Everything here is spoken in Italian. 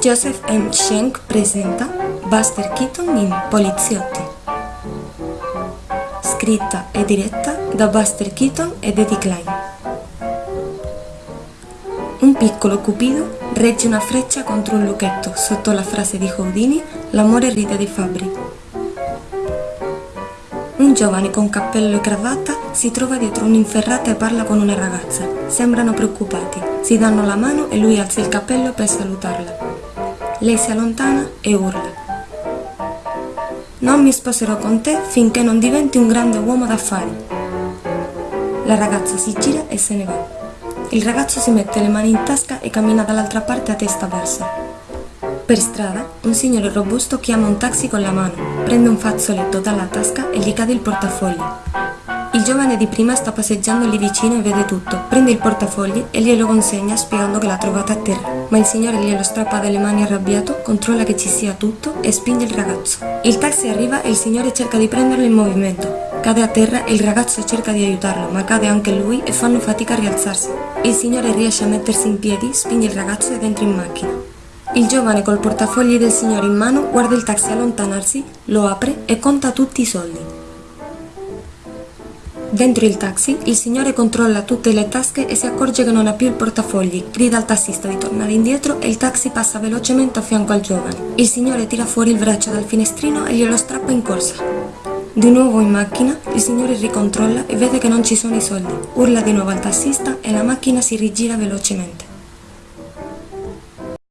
Joseph M. Schenck presenta Buster Keaton in Poliziotti. Scritta e diretta da Buster Keaton ed Eddie Klein. Un piccolo cupido regge una freccia contro un lucchetto sotto la frase di Houdini L'amore ride dei fabbri. Un giovane con cappello e cravatta si trova dietro un'inferrata e parla con una ragazza. Sembrano preoccupati, si danno la mano e lui alza il cappello per salutarla. Lei si allontana e urla. Non mi sposerò con te finché non diventi un grande uomo d'affari. La ragazza si gira e se ne va. Il ragazzo si mette le mani in tasca e cammina dall'altra parte a testa bassa. Per strada, un signore robusto chiama un taxi con la mano, prende un fazzoletto dalla tasca e gli cade il portafogli. Il giovane di prima sta passeggiando lì vicino e vede tutto. Prende il portafogli e glielo consegna spiegando che l'ha trovato a terra. Ma il signore glielo strappa dalle mani arrabbiato, controlla che ci sia tutto e spinge il ragazzo. Il taxi arriva e il signore cerca di prenderlo in movimento. Cade a terra e il ragazzo cerca di aiutarlo, ma cade anche lui e fanno fatica a rialzarsi. Il signore riesce a mettersi in piedi, spinge il ragazzo ed entra in macchina. Il giovane col portafogli del signore in mano guarda il taxi allontanarsi, lo apre e conta tutti i soldi. Dentro il taxi, il signore controlla tutte le tasche e si accorge che non ha più il portafogli, grida al tassista di tornare indietro e il taxi passa velocemente a fianco al giovane. Il signore tira fuori il braccio dal finestrino e glielo strappa in corsa. Di nuovo in macchina, il signore ricontrolla e vede che non ci sono i soldi. Urla di nuovo al tassista e la macchina si rigira velocemente.